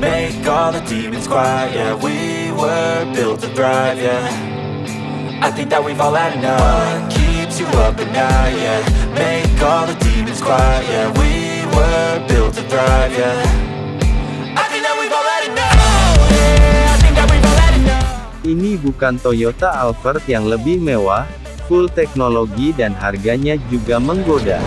Make all the demons quiet, yeah. We were built to thrive, yeah. I think that we've all had enough. What keeps you up at night, yeah? Make all the demons quiet, yeah. We were built to thrive, yeah. I think that we've all had enough. Yeah, I think that we've all had enough. Ini bukan Toyota Alphard yang lebih mewah, full teknologi dan harganya juga menggoda.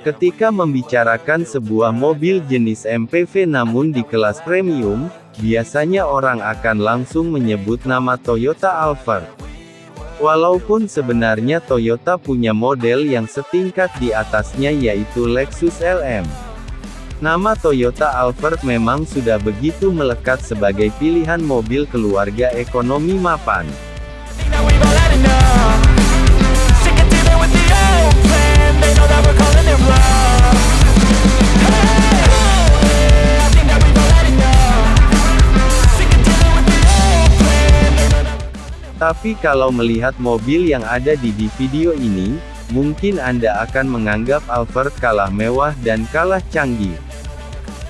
Ketika membicarakan sebuah mobil jenis MPV namun di kelas premium, biasanya orang akan langsung menyebut nama Toyota Alphard. Walaupun sebenarnya Toyota punya model yang setingkat di atasnya yaitu Lexus LM. Nama Toyota Alphard memang sudah begitu melekat sebagai pilihan mobil keluarga ekonomi mapan. Tapi kalau melihat mobil yang ada di di video ini, mungkin Anda akan menganggap Alphard kalah mewah dan kalah canggih.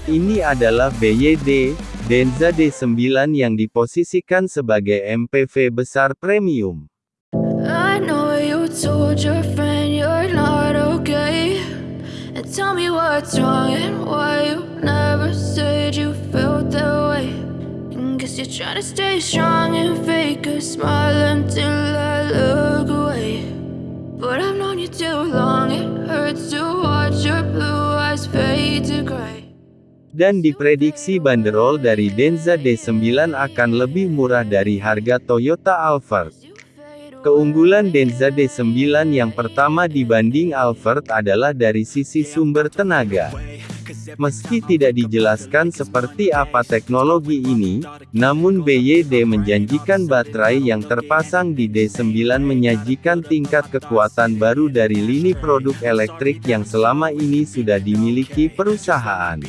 Ini adalah BYD, Denza D9 yang diposisikan sebagai MPV besar premium. Tell me what's wrong and why you never said you're trying to stay strong and fake a smile until I look away. But I've known you too long, it hurts to watch your blue eyes fade to gray. Dan diprediksi banderol dari Denza D9 akan lebih murah dari harga Toyota Alphard. Keunggulan Denza D9 yang pertama dibanding Alphard adalah dari sisi sumber tenaga. Meski tidak dijelaskan seperti apa teknologi ini, namun BYD menjanjikan baterai yang terpasang di D9 menyajikan tingkat kekuatan baru dari lini produk elektrik yang selama ini sudah dimiliki perusahaan.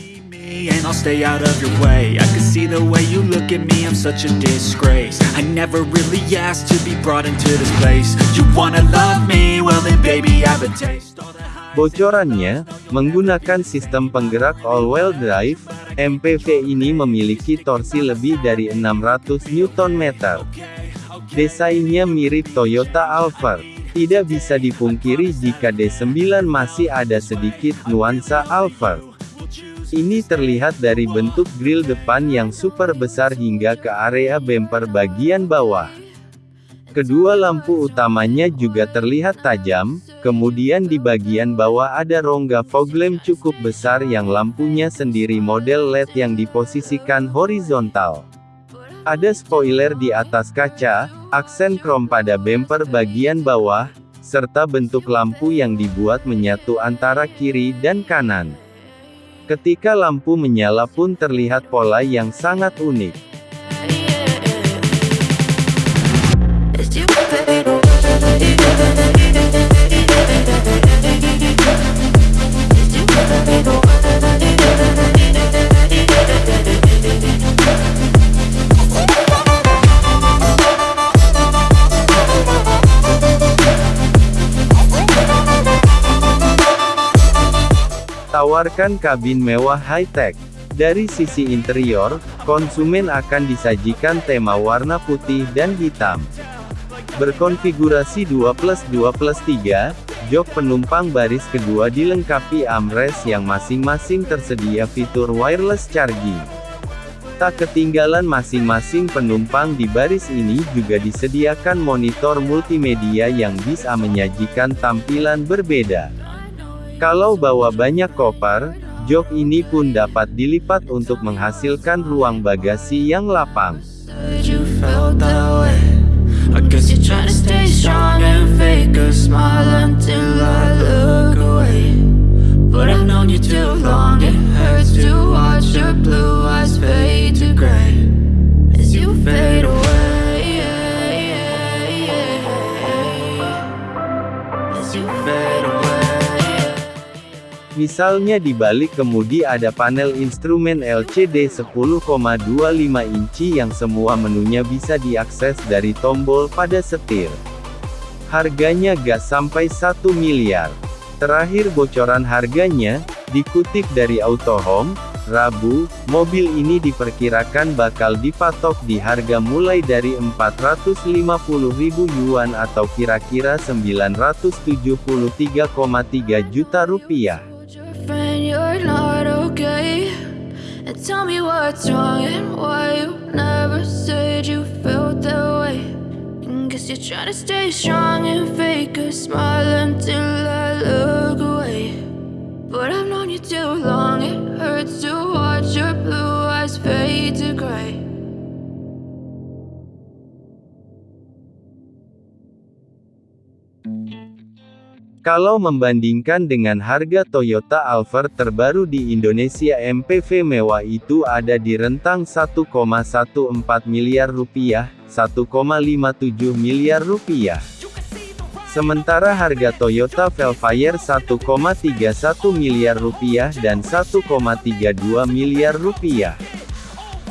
and I'll stay out of your way. I can see the way you look at me, I'm such a disgrace. I never really asked to be brought into this place. You wanna love me, well then baby I have a taste. Bocorannya, menggunakan sistem penggerak all-wheel drive, MPV ini memiliki torsi lebih dari 600 Nm. Desainnya mirip Toyota Alphard. Tidak bisa dipungkiri jika D9 masih ada sedikit nuansa Alphard. Ini terlihat dari bentuk grill depan yang super besar hingga ke area bumper bagian bawah. Kedua lampu utamanya juga terlihat tajam, kemudian di bagian bawah ada rongga fog lamp cukup besar yang lampunya sendiri model LED yang diposisikan horizontal. Ada spoiler di atas kaca, aksen krom pada bumper bagian bawah, serta bentuk lampu yang dibuat menyatu antara kiri dan kanan. Ketika lampu menyala pun terlihat pola yang sangat unik. Tawarkan kabin mewah high-tech. Dari sisi interior, konsumen akan disajikan tema warna putih dan hitam. Berkonfigurasi 2 plus 2 plus 3, jok penumpang baris kedua dilengkapi armrest yang masing-masing tersedia fitur wireless charging. Tak ketinggalan masing-masing penumpang di baris ini juga disediakan monitor multimedia yang bisa menyajikan tampilan berbeda. Kalau bawa banyak koper, jok ini pun dapat dilipat untuk menghasilkan ruang bagasi yang lapang. Said you felt that way. I guess you're trying to stay strong and Misalnya di balik kemudi ada panel instrumen LCD 10,25 inci yang semua menunya bisa diakses dari tombol pada setir. Harganya gak sampai 1 miliar. Terakhir bocoran harganya, dikutip dari Autohome, Rabu, mobil ini diperkirakan bakal dipatok di harga mulai dari 450.000 yuan atau kira-kira 973,3 juta rupiah. And tell me what's wrong and why you never said you felt that way. And guess you're trying to stay strong and fake a smile until I look away. But I've known you too long, it hurts to watch your blue eyes fade to gray. Kalau membandingkan dengan harga Toyota Alphard terbaru di Indonesia MPV mewah itu ada di rentang 1,14 miliar rupiah, 1,57 miliar rupiah. Sementara harga Toyota Velfire 1,31 miliar rupiah dan 1,32 miliar rupiah.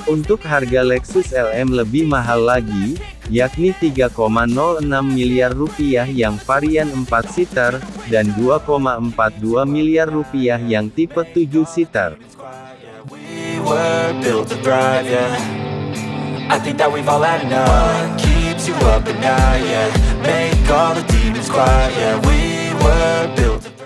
Untuk harga Lexus LM lebih mahal lagi, yakni 3,06 miliar rupiah yang varian 4 seater, dan 2,42 miliar rupiah yang tipe 7 seater. We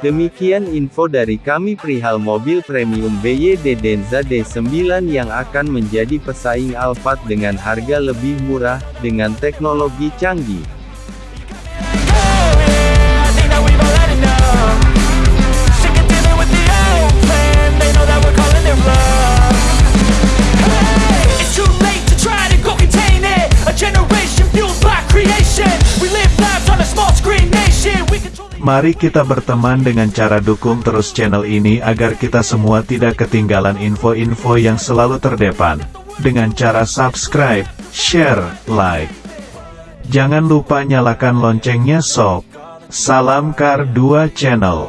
Demikian info dari kami perihal mobil premium BYD Denza D9 yang akan menjadi pesaing Alphard dengan harga lebih murah, dengan teknologi canggih. Mari kita berteman dengan cara dukung terus channel ini agar kita semua tidak ketinggalan info-info yang selalu terdepan. Dengan cara subscribe, share, like. Jangan lupa nyalakan loncengnya sob. Salam Kar 2 Channel.